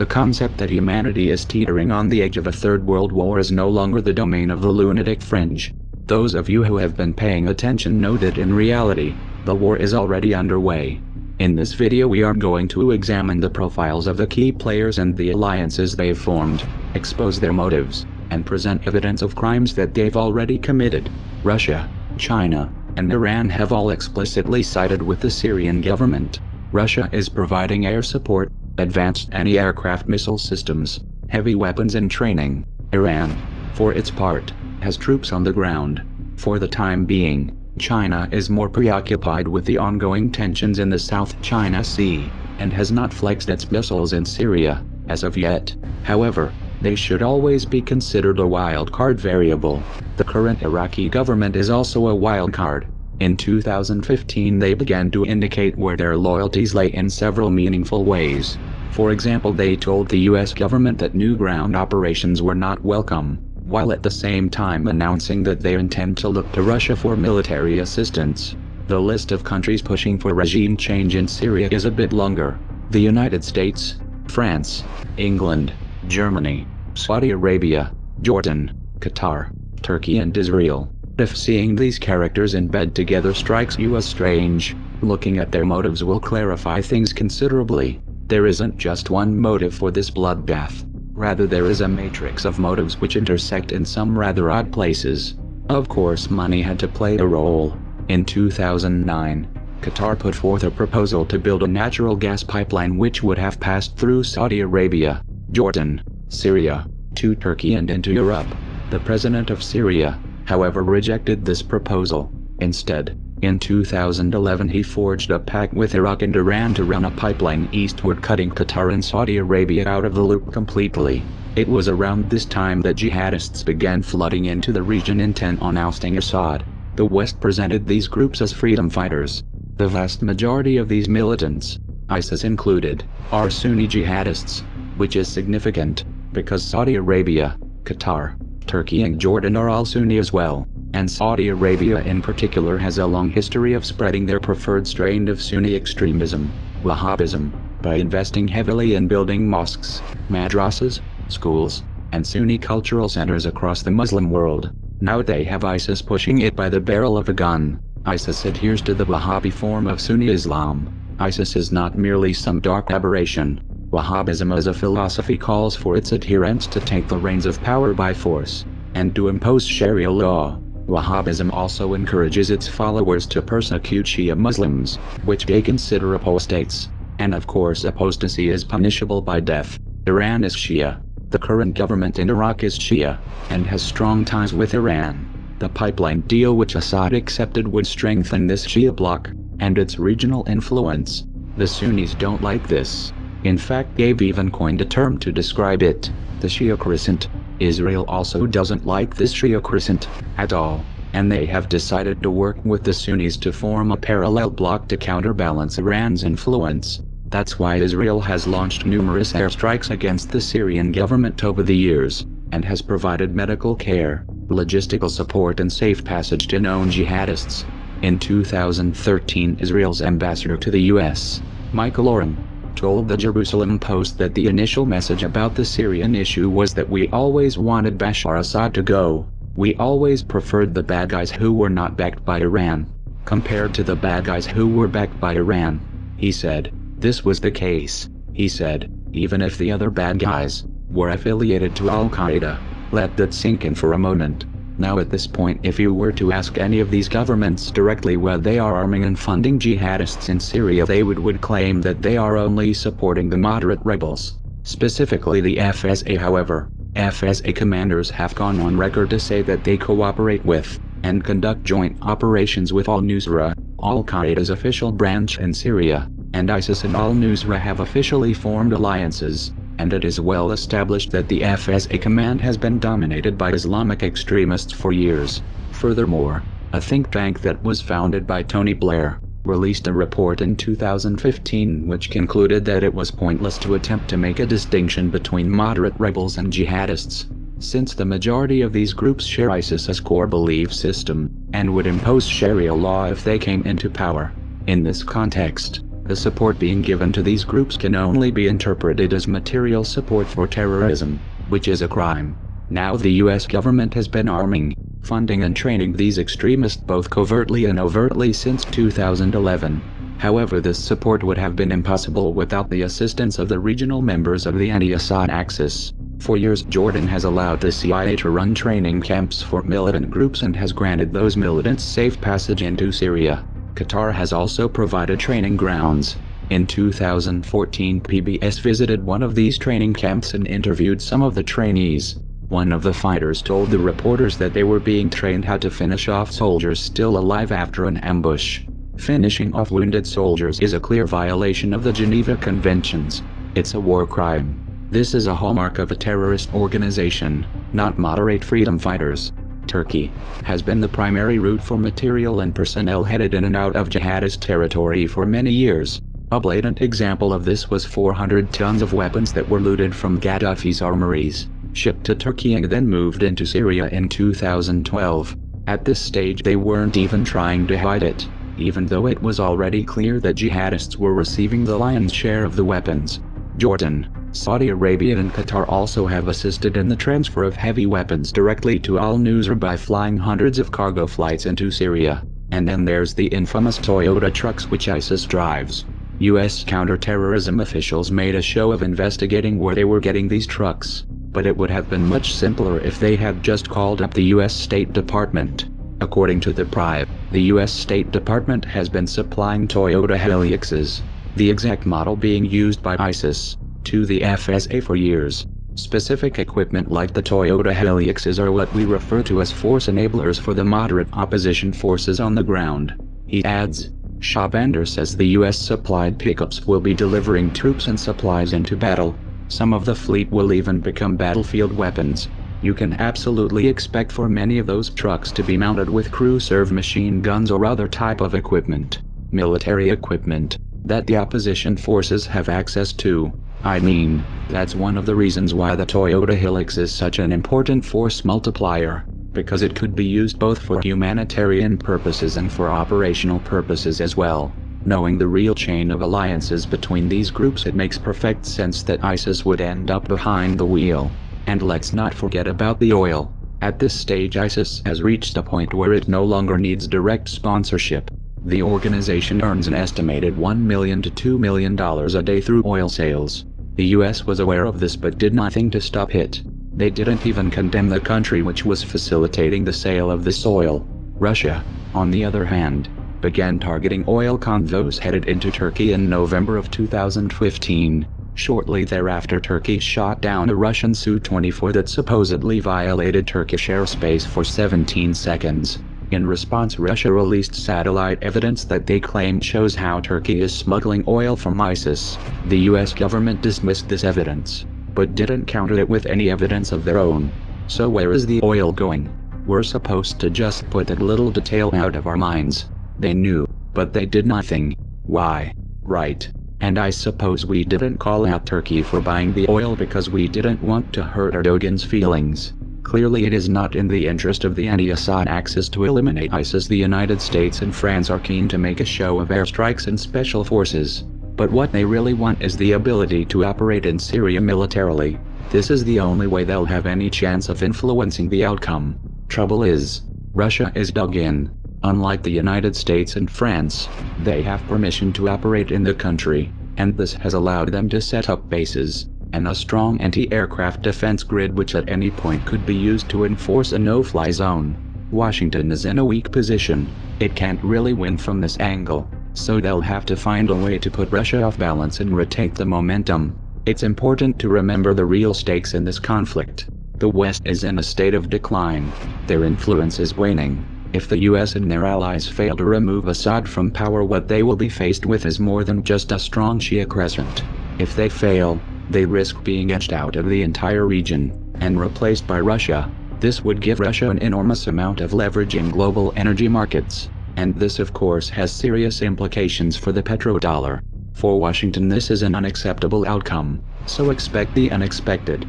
The concept that humanity is teetering on the edge of a third world war is no longer the domain of the lunatic fringe. Those of you who have been paying attention know that in reality, the war is already underway. In this video we are going to examine the profiles of the key players and the alliances they've formed, expose their motives, and present evidence of crimes that they've already committed. Russia, China, and Iran have all explicitly sided with the Syrian government. Russia is providing air support, advanced anti-aircraft missile systems, heavy weapons and training. Iran, for its part, has troops on the ground. For the time being, China is more preoccupied with the ongoing tensions in the South China Sea, and has not flexed its missiles in Syria, as of yet. However, they should always be considered a wild card variable. The current Iraqi government is also a wild card. In 2015 they began to indicate where their loyalties lay in several meaningful ways. For example they told the US government that new ground operations were not welcome, while at the same time announcing that they intend to look to Russia for military assistance. The list of countries pushing for regime change in Syria is a bit longer. The United States, France, England, Germany, Saudi Arabia, Jordan, Qatar, Turkey and Israel. If seeing these characters in bed together strikes you as strange, looking at their motives will clarify things considerably. There isn't just one motive for this bloodbath. Rather there is a matrix of motives which intersect in some rather odd places. Of course money had to play a role. In 2009, Qatar put forth a proposal to build a natural gas pipeline which would have passed through Saudi Arabia, Jordan, Syria, to Turkey and into Europe. The president of Syria, however rejected this proposal. Instead, in 2011 he forged a pact with Iraq and Iran to run a pipeline eastward cutting Qatar and Saudi Arabia out of the loop completely. It was around this time that jihadists began flooding into the region intent on ousting Assad. The West presented these groups as freedom fighters. The vast majority of these militants, ISIS included, are Sunni jihadists, which is significant, because Saudi Arabia, Qatar, Turkey and Jordan are all Sunni as well and Saudi Arabia in particular has a long history of spreading their preferred strain of Sunni extremism, Wahhabism, by investing heavily in building mosques, madrasas, schools, and Sunni cultural centers across the Muslim world. Now they have ISIS pushing it by the barrel of a gun. ISIS adheres to the Wahhabi form of Sunni Islam. ISIS is not merely some dark aberration. Wahhabism as a philosophy calls for its adherents to take the reins of power by force, and to impose Sharia law. Wahhabism also encourages its followers to persecute Shia Muslims, which they consider apostates. And of course apostasy is punishable by death. Iran is Shia. The current government in Iraq is Shia, and has strong ties with Iran. The pipeline deal which Assad accepted would strengthen this Shia bloc, and its regional influence. The Sunnis don't like this. In fact they've even coined a term to describe it, the Shia crescent. Israel also doesn't like this Shia crescent at all, and they have decided to work with the Sunnis to form a parallel bloc to counterbalance Iran's influence. That's why Israel has launched numerous airstrikes against the Syrian government over the years, and has provided medical care, logistical support and safe passage to known jihadists. In 2013 Israel's ambassador to the US, Michael Oren, told the Jerusalem Post that the initial message about the Syrian issue was that we always wanted Bashar Assad to go. We always preferred the bad guys who were not backed by Iran, compared to the bad guys who were backed by Iran. He said, this was the case, he said, even if the other bad guys were affiliated to Al-Qaeda. Let that sink in for a moment. Now at this point if you were to ask any of these governments directly where they are arming and funding jihadists in Syria they would, would claim that they are only supporting the moderate rebels. Specifically the FSA however, FSA commanders have gone on record to say that they cooperate with, and conduct joint operations with al-Nusra, al-Qaeda's official branch in Syria, and ISIS and al-Nusra have officially formed alliances and it is well established that the FSA command has been dominated by Islamic extremists for years. Furthermore, a think tank that was founded by Tony Blair, released a report in 2015 which concluded that it was pointless to attempt to make a distinction between moderate rebels and jihadists, since the majority of these groups share ISIS's core belief system, and would impose Sharia law if they came into power. In this context, The support being given to these groups can only be interpreted as material support for terrorism, which is a crime. Now the US government has been arming, funding and training these extremists both covertly and overtly since 2011. However this support would have been impossible without the assistance of the regional members of the anti-Assad axis. For years Jordan has allowed the CIA to run training camps for militant groups and has granted those militants safe passage into Syria. Qatar has also provided training grounds. In 2014 PBS visited one of these training camps and interviewed some of the trainees. One of the fighters told the reporters that they were being trained how to finish off soldiers still alive after an ambush. Finishing off wounded soldiers is a clear violation of the Geneva Conventions. It's a war crime. This is a hallmark of a terrorist organization, not moderate freedom fighters. Turkey, has been the primary route for material and personnel headed in and out of jihadist territory for many years. A blatant example of this was 400 tons of weapons that were looted from Gaddafi's armories, shipped to Turkey and then moved into Syria in 2012. At this stage they weren't even trying to hide it, even though it was already clear that jihadists were receiving the lion's share of the weapons. Jordan, Saudi Arabia and Qatar also have assisted in the transfer of heavy weapons directly to Al-Nusra by flying hundreds of cargo flights into Syria. And then there's the infamous Toyota trucks which ISIS drives. U.S. counterterrorism officials made a show of investigating where they were getting these trucks, but it would have been much simpler if they had just called up the U.S. State Department. According to the Prive, the U.S. State Department has been supplying Toyota Hiluxes, the exact model being used by ISIS, to the FSA for years. Specific equipment like the Toyota Hiluxes are what we refer to as force enablers for the moderate opposition forces on the ground. He adds, Shahbandar says the US supplied pickups will be delivering troops and supplies into battle. Some of the fleet will even become battlefield weapons. You can absolutely expect for many of those trucks to be mounted with crew-serve machine guns or other type of equipment, military equipment, that the opposition forces have access to. I mean, that's one of the reasons why the Toyota Hilux is such an important force multiplier, because it could be used both for humanitarian purposes and for operational purposes as well. Knowing the real chain of alliances between these groups it makes perfect sense that ISIS would end up behind the wheel. And let's not forget about the oil. At this stage ISIS has reached a point where it no longer needs direct sponsorship. The organization earns an estimated 1 million to $2 million a day through oil sales. The US was aware of this but did nothing to stop it. They didn't even condemn the country which was facilitating the sale of this oil. Russia, on the other hand, began targeting oil convoys headed into Turkey in November of 2015. Shortly thereafter Turkey shot down a Russian Su-24 that supposedly violated Turkish airspace for 17 seconds. In response Russia released satellite evidence that they claim shows how Turkey is smuggling oil from ISIS. The US government dismissed this evidence, but didn't counter it with any evidence of their own. So where is the oil going? We're supposed to just put that little detail out of our minds. They knew, but they did nothing. Why? Right. And I suppose we didn't call out Turkey for buying the oil because we didn't want to hurt Erdogan's feelings. Clearly it is not in the interest of the anti-Assad axis to eliminate ISIS the United States and France are keen to make a show of airstrikes and special forces. But what they really want is the ability to operate in Syria militarily. This is the only way they'll have any chance of influencing the outcome. Trouble is, Russia is dug in. Unlike the United States and France, they have permission to operate in the country, and this has allowed them to set up bases, and a strong anti-aircraft defense grid which at any point could be used to enforce a no-fly zone. Washington is in a weak position, it can't really win from this angle, so they'll have to find a way to put Russia off balance and retake the momentum. It's important to remember the real stakes in this conflict. The West is in a state of decline, their influence is waning. If the US and their allies fail to remove Assad from power what they will be faced with is more than just a strong Shia crescent. If they fail, they risk being edged out of the entire region, and replaced by Russia. This would give Russia an enormous amount of leverage in global energy markets, and this of course has serious implications for the petrodollar. For Washington this is an unacceptable outcome, so expect the unexpected.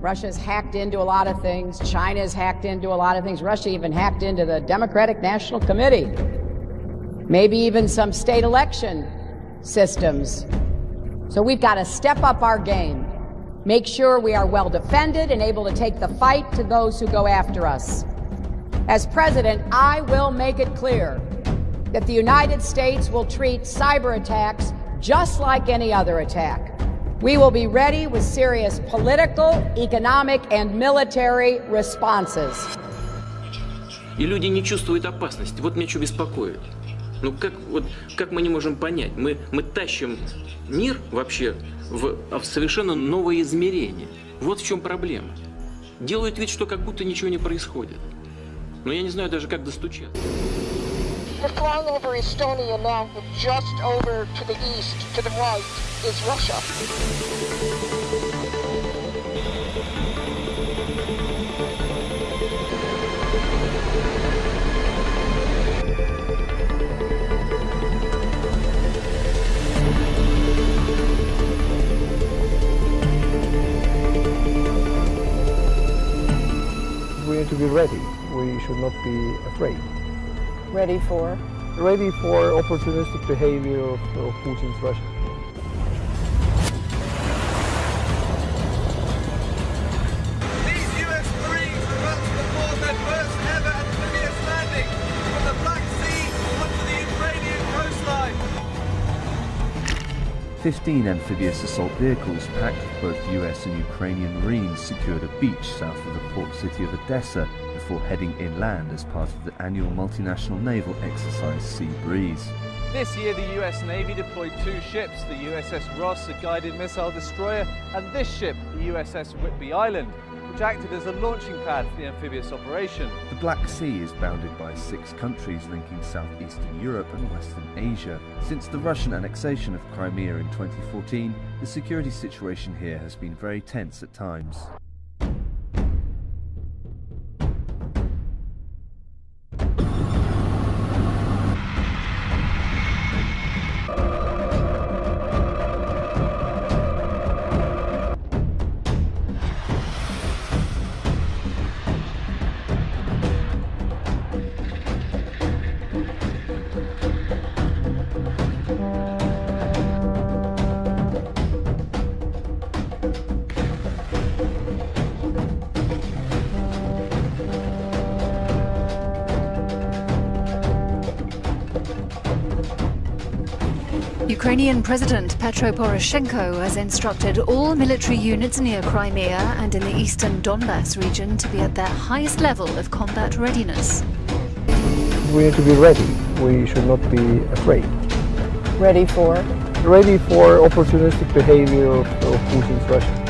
Russia's hacked into a lot of things. China's hacked into a lot of things. Russia even hacked into the Democratic National Committee. maybe even some state election systems. So we've got to step up our game, make sure we are well defended and able to take the fight to those who go after us. As president, I will make it clear that the United States will treat cyber attacks just like any other attack. We will be ready with serious political, economic, and military responses. И люди не чувствуют опасности. Вот меня что беспокоит. Ну как, вот, как мы не можем понять? Мы, мы тащим мир вообще в, в совершенно новое измерение. Вот в чем проблема. Делают вид, что как будто ничего не происходит. Но я не знаю даже, как достучаться. The the right, is. Need to be ready. We should not be afraid. Ready for? Ready for opportunistic behavior of, of Putin's Russia. 15 amphibious assault vehicles packed with both US and Ukrainian Marines secured a beach south of the port city of Odessa before heading inland as part of the annual multinational naval exercise Sea Breeze. This year, the US Navy deployed two ships the USS Ross, a guided missile destroyer, and this ship, the USS Whidbey Island, which acted as a launching pad for the amphibious operation. The Black Sea is bounded by six countries linking southeastern Europe and western Asia. Since the Russian annexation of Crimea in 2014, the security situation here has been very tense at times. Ukrainian President Petro Poroshenko has instructed all military units near Crimea and in the eastern Donbass region to be at their highest level of combat readiness. We need to be ready. We should not be afraid. Ready for? Ready for opportunistic behavior of, of Putin's Russia.